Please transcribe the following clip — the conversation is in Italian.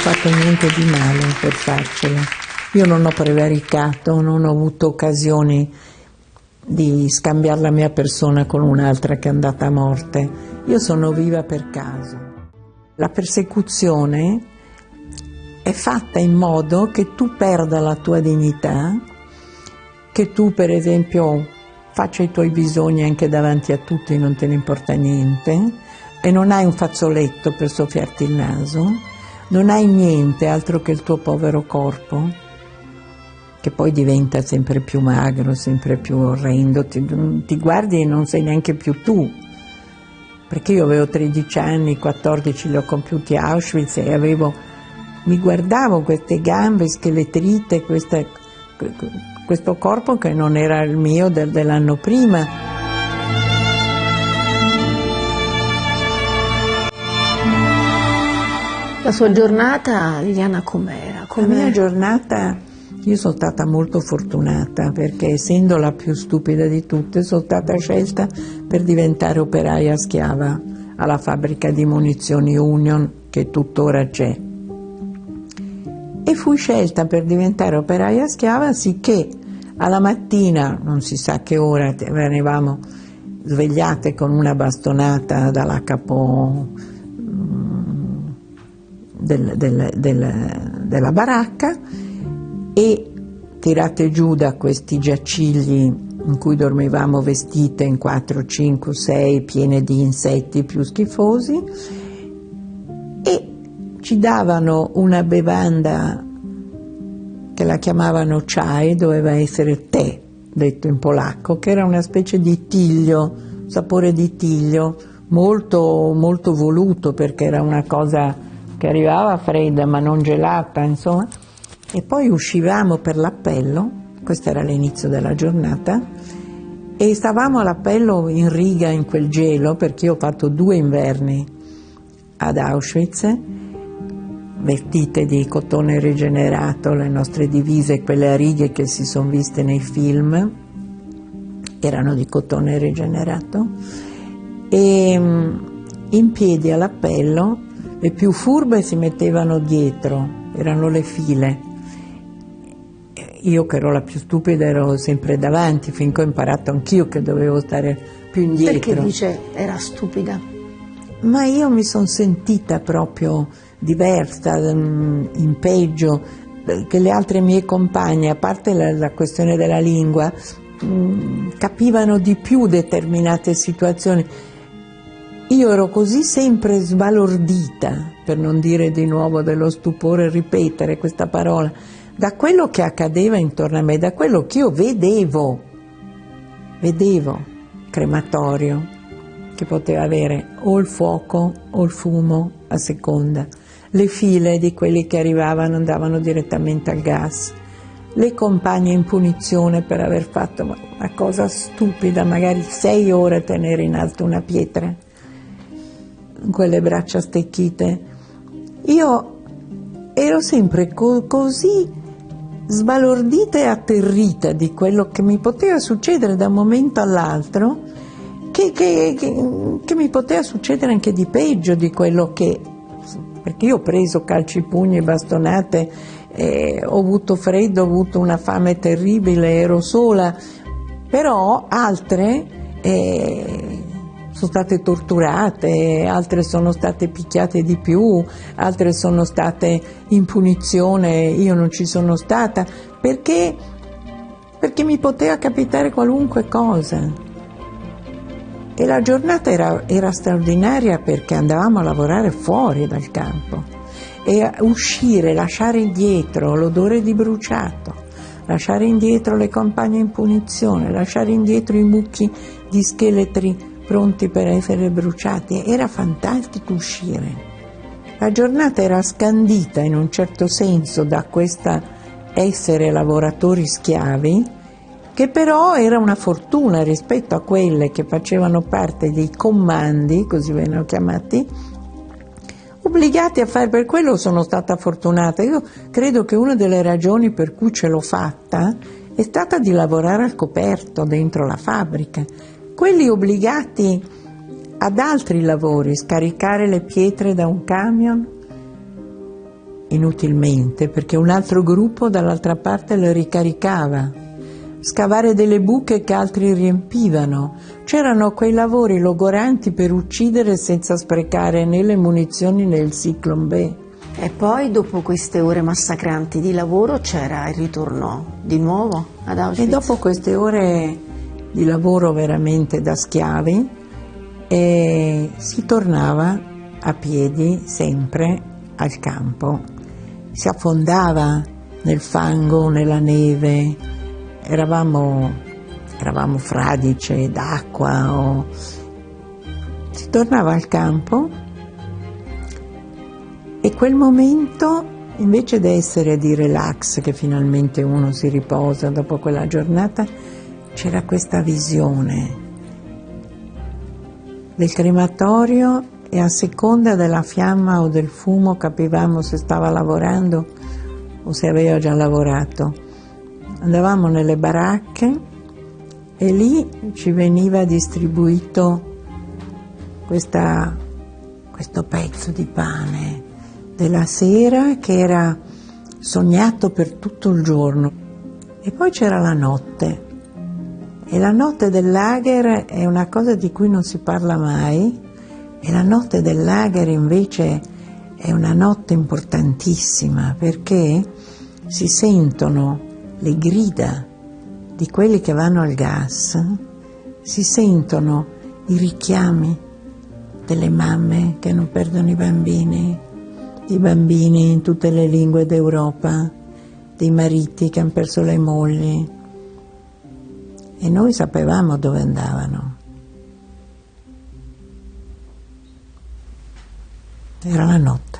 fatto niente di male per farcela. Io non ho prevaricato, non ho avuto occasioni di scambiare la mia persona con un'altra che è andata a morte. Io sono viva per caso. La persecuzione è fatta in modo che tu perda la tua dignità, che tu per esempio faccia i tuoi bisogni anche davanti a tutti, non te ne importa niente, e non hai un fazzoletto per soffiarti il naso, non hai niente altro che il tuo povero corpo, che poi diventa sempre più magro, sempre più orrendo, ti, ti guardi e non sei neanche più tu, perché io avevo 13 anni, 14 li ho compiuti a Auschwitz e avevo, mi guardavo queste gambe scheletrite, questa, questo corpo che non era il mio del, dell'anno prima. La sua giornata, Liliana, com'era? Com la mia giornata, io sono stata molto fortunata perché essendo la più stupida di tutte sono stata scelta per diventare operaia schiava alla fabbrica di munizioni Union che tuttora c'è. E fui scelta per diventare operaia schiava sicché alla mattina, non si sa che ora, venivamo svegliate con una bastonata dalla capo del, del, del, della baracca e tirate giù da questi giacigli in cui dormivamo vestite in 4, 5, 6 piene di insetti più schifosi e ci davano una bevanda che la chiamavano chai, doveva essere tè, detto in polacco, che era una specie di tiglio, sapore di tiglio, molto, molto voluto perché era una cosa che arrivava fredda ma non gelata, insomma, e poi uscivamo per l'appello, questo era l'inizio della giornata, e stavamo all'appello in riga in quel gelo, perché io ho fatto due inverni ad Auschwitz, vestite di cotone rigenerato, le nostre divise, quelle a righe che si sono viste nei film, erano di cotone rigenerato, e mm, in piedi all'appello le più furbe si mettevano dietro, erano le file. Io che ero la più stupida ero sempre davanti, finché ho imparato anch'io che dovevo stare più indietro. Perché dice era stupida? Ma io mi sono sentita proprio diversa, mm, in peggio, che le altre mie compagne, a parte la, la questione della lingua, mm, capivano di più determinate situazioni io ero così sempre sbalordita, per non dire di nuovo dello stupore ripetere questa parola, da quello che accadeva intorno a me, da quello che io vedevo. Vedevo crematorio che poteva avere o il fuoco o il fumo a seconda, le file di quelli che arrivavano andavano direttamente al gas, le compagne in punizione per aver fatto una cosa stupida, magari sei ore tenere in alto una pietra quelle braccia stecchite. Io ero sempre co così sbalordita e atterrita di quello che mi poteva succedere da un momento all'altro, che, che, che, che, mi poteva succedere anche di peggio di quello che... perché io ho preso calci, pugni e bastonate, eh, ho avuto freddo, ho avuto una fame terribile, ero sola, però altre... Eh, sono state torturate, altre sono state picchiate di più, altre sono state in punizione, io non ci sono stata, perché, perché mi poteva capitare qualunque cosa. E la giornata era, era straordinaria perché andavamo a lavorare fuori dal campo e uscire, lasciare indietro l'odore di bruciato, lasciare indietro le compagne in punizione, lasciare indietro i mucchi di scheletri pronti per essere bruciati. Era fantastico uscire. La giornata era scandita in un certo senso da questa essere lavoratori schiavi, che però era una fortuna rispetto a quelle che facevano parte dei comandi, così vennero chiamati, obbligati a fare, per quello sono stata fortunata. Io credo che una delle ragioni per cui ce l'ho fatta è stata di lavorare al coperto dentro la fabbrica, quelli obbligati ad altri lavori, scaricare le pietre da un camion, inutilmente perché un altro gruppo dall'altra parte lo ricaricava, scavare delle buche che altri riempivano. C'erano quei lavori logoranti per uccidere senza sprecare né le munizioni né il ciclone B. E poi dopo queste ore massacranti di lavoro c'era il ritorno di nuovo ad Auschwitz? E dopo queste ore di lavoro veramente da schiavi eh, si tornava a piedi sempre al campo, si affondava nel fango, nella neve, eravamo, eravamo fradice d'acqua, o... si tornava al campo e quel momento invece di essere di relax, che finalmente uno si riposa dopo quella giornata, c'era questa visione del crematorio e a seconda della fiamma o del fumo capivamo se stava lavorando o se aveva già lavorato. Andavamo nelle baracche e lì ci veniva distribuito questa, questo pezzo di pane della sera che era sognato per tutto il giorno. E poi c'era la notte. E la notte del lager è una cosa di cui non si parla mai, e la notte del lager invece è una notte importantissima perché si sentono le grida di quelli che vanno al gas, si sentono i richiami delle mamme che non perdono i bambini, i bambini in tutte le lingue d'Europa, dei mariti che hanno perso le mogli. E noi sapevamo dove andavano. Era la notte.